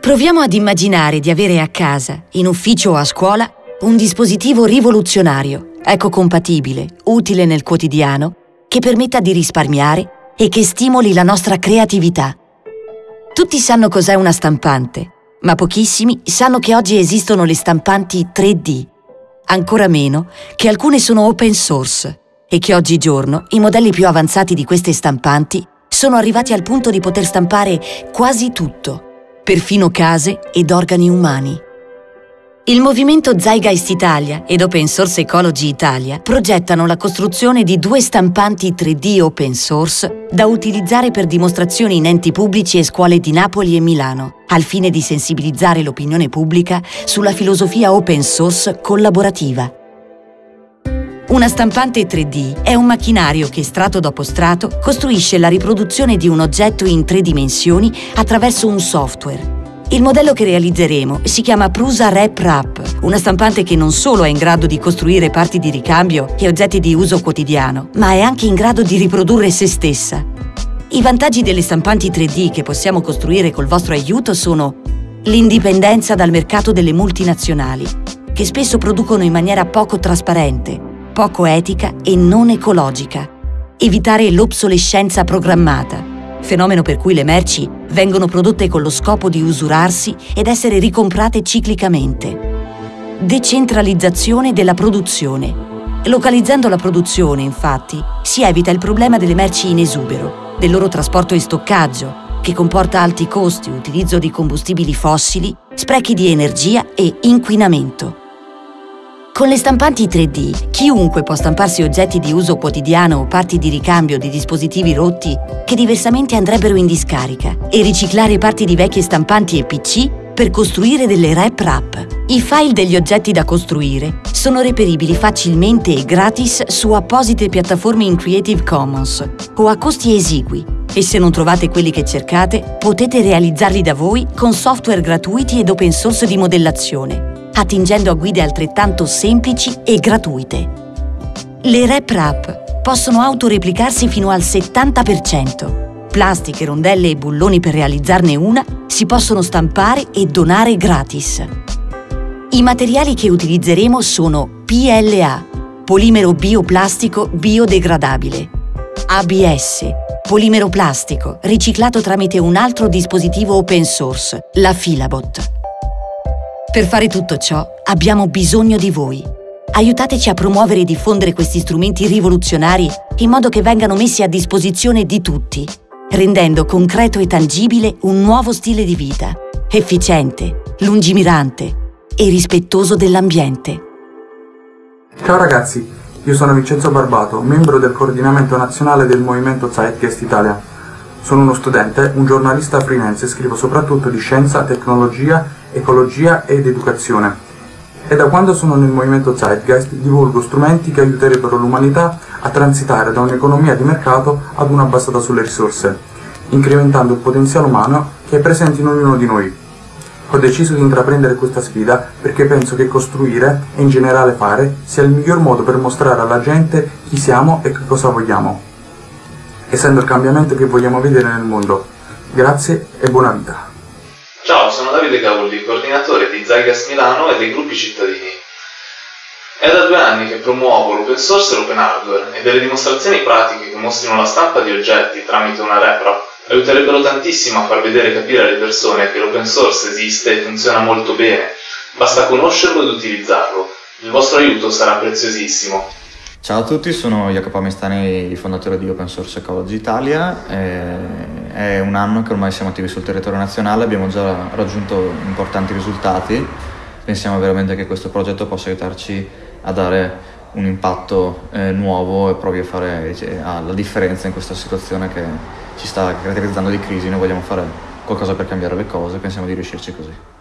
Proviamo ad immaginare di avere a casa, in ufficio o a scuola, un dispositivo rivoluzionario, ecocompatibile, utile nel quotidiano, che permetta di risparmiare e che stimoli la nostra creatività. Tutti sanno cos'è una stampante, ma pochissimi sanno che oggi esistono le stampanti 3D, ancora meno che alcune sono open source e che oggigiorno i modelli più avanzati di queste stampanti sono arrivati al punto di poter stampare quasi tutto, perfino case ed organi umani. Il movimento Zeitgeist Italia ed Open Source Ecology Italia progettano la costruzione di due stampanti 3D open source da utilizzare per dimostrazioni in enti pubblici e scuole di Napoli e Milano, al fine di sensibilizzare l'opinione pubblica sulla filosofia open source collaborativa. Una stampante 3D è un macchinario che strato dopo strato costruisce la riproduzione di un oggetto in tre dimensioni attraverso un software. Il modello che realizzeremo si chiama Prusa Rep Wrap, una stampante che non solo è in grado di costruire parti di ricambio e oggetti di uso quotidiano, ma è anche in grado di riprodurre se stessa. I vantaggi delle stampanti 3D che possiamo costruire col vostro aiuto sono l'indipendenza dal mercato delle multinazionali, che spesso producono in maniera poco trasparente, poco etica e non ecologica. Evitare l'obsolescenza programmata, fenomeno per cui le merci vengono prodotte con lo scopo di usurarsi ed essere ricomprate ciclicamente. Decentralizzazione della produzione. Localizzando la produzione, infatti, si evita il problema delle merci in esubero, del loro trasporto e stoccaggio, che comporta alti costi, utilizzo di combustibili fossili, sprechi di energia e inquinamento. Con le stampanti 3D, chiunque può stamparsi oggetti di uso quotidiano o parti di ricambio di dispositivi rotti che diversamente andrebbero in discarica e riciclare parti di vecchie stampanti e PC per costruire delle rep wrap. I file degli oggetti da costruire sono reperibili facilmente e gratis su apposite piattaforme in Creative Commons o a costi esigui e se non trovate quelli che cercate, potete realizzarli da voi con software gratuiti ed open source di modellazione attingendo a guide altrettanto semplici e gratuite. Le Rep Wrap possono autoreplicarsi fino al 70%. Plastiche, rondelle e bulloni per realizzarne una si possono stampare e donare gratis. I materiali che utilizzeremo sono PLA, polimero bioplastico biodegradabile, ABS, polimero plastico riciclato tramite un altro dispositivo open source, la Filabot. Per fare tutto ciò abbiamo bisogno di voi. Aiutateci a promuovere e diffondere questi strumenti rivoluzionari in modo che vengano messi a disposizione di tutti, rendendo concreto e tangibile un nuovo stile di vita, efficiente, lungimirante e rispettoso dell'ambiente. Ciao ragazzi, io sono Vincenzo Barbato, membro del coordinamento nazionale del movimento Zeitgeist Italia. Sono uno studente, un giornalista freelance e scrivo soprattutto di scienza, tecnologia, ecologia ed educazione. E da quando sono nel movimento Zeitgeist divulgo strumenti che aiuterebbero l'umanità a transitare da un'economia di mercato ad una basata sulle risorse, incrementando il potenziale umano che è presente in ognuno di noi. Ho deciso di intraprendere questa sfida perché penso che costruire e in generale fare sia il miglior modo per mostrare alla gente chi siamo e che cosa vogliamo essendo il cambiamento che vogliamo vedere nel mondo. Grazie e buona vita. Sono Davide Cavolli, coordinatore di Zygas Milano e dei gruppi cittadini. È da due anni che promuovo l'open source e l'open hardware e delle dimostrazioni pratiche che mostrino la stampa di oggetti tramite una repro aiuterebbero tantissimo a far vedere e capire alle persone che l'open source esiste e funziona molto bene. Basta conoscerlo ed utilizzarlo. Il vostro aiuto sarà preziosissimo. Ciao a tutti, sono Jacopo Mestani, fondatore di Open Source Ecology Italia. È un anno che ormai siamo attivi sul territorio nazionale, abbiamo già raggiunto importanti risultati. Pensiamo veramente che questo progetto possa aiutarci a dare un impatto eh, nuovo e proprio a fare cioè, la differenza in questa situazione che ci sta caratterizzando di crisi. Noi vogliamo fare qualcosa per cambiare le cose, pensiamo di riuscirci così.